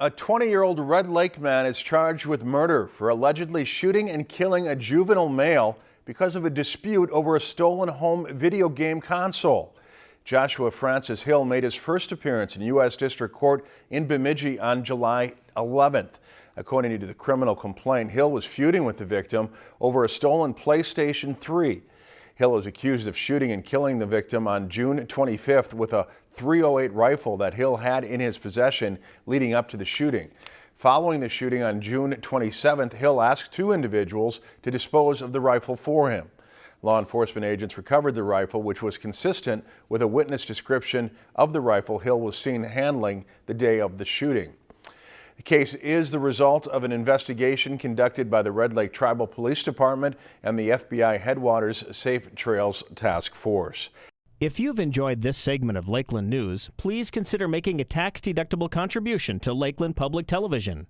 A 20-year-old Red Lake man is charged with murder for allegedly shooting and killing a juvenile male because of a dispute over a stolen home video game console. Joshua Francis Hill made his first appearance in U.S. District Court in Bemidji on July 11th. According to the criminal complaint, Hill was feuding with the victim over a stolen PlayStation 3. Hill is accused of shooting and killing the victim on June 25th with a 308 rifle that Hill had in his possession leading up to the shooting. Following the shooting on June 27th, Hill asked two individuals to dispose of the rifle for him. Law enforcement agents recovered the rifle, which was consistent with a witness description of the rifle Hill was seen handling the day of the shooting. The case is the result of an investigation conducted by the Red Lake Tribal Police Department and the FBI Headwaters Safe Trails Task Force. If you've enjoyed this segment of Lakeland News, please consider making a tax-deductible contribution to Lakeland Public Television.